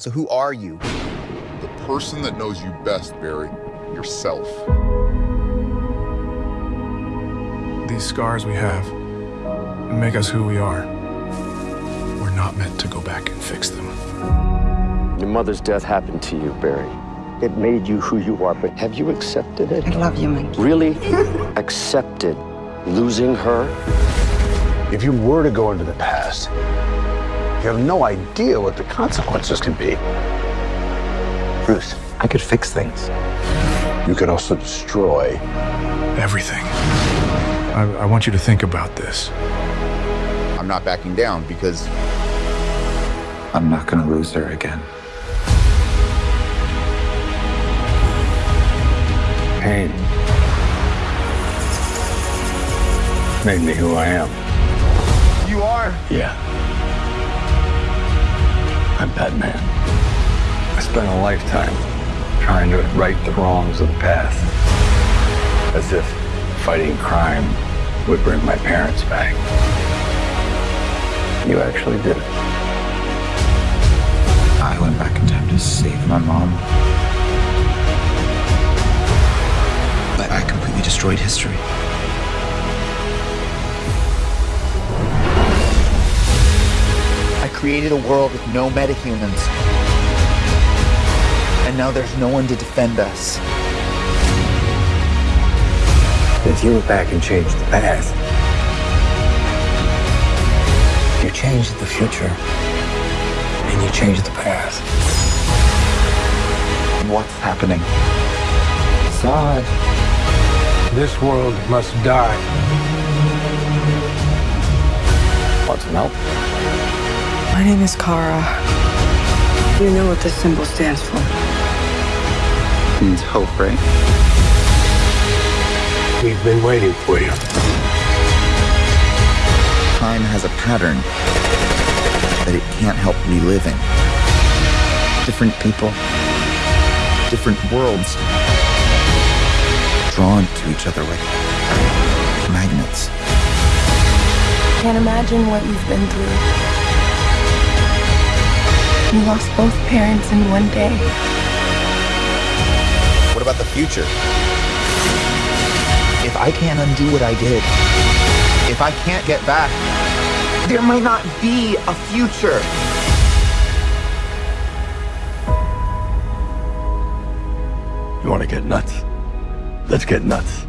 So who are you? The person that knows you best, Barry. Yourself. These scars we have make us who we are. We're not meant to go back and fix them. Your mother's death happened to you, Barry. It made you who you are, but have you accepted it? I love you, Mikey. Really accepted losing her? If you were to go into the past, you have no idea what the consequences can be. Bruce, I could fix things. You could also destroy everything. I, I want you to think about this. I'm not backing down because I'm not going to lose her again. pain made me who I am. You are? Yeah. I'm Batman. I spent a lifetime trying to right the wrongs of the past. As if fighting crime would bring my parents back. You actually did it. I went back in time to save my mom. But I completely destroyed history. Created a world with no metahumans. And now there's no one to defend us. If you went back and changed the past, you changed the future, and you changed the past. What's happening? Zod. This world must die. Want some help? My name is Kara. You know what this symbol stands for. It means hope, right? We've been waiting for you. Time has a pattern that it can't help reliving. Different people, different worlds, drawn to each other like magnets. Can't imagine what you've been through. You lost both parents in one day. What about the future? If I can't undo what I did, if I can't get back, there might not be a future. You want to get nuts? Let's get nuts.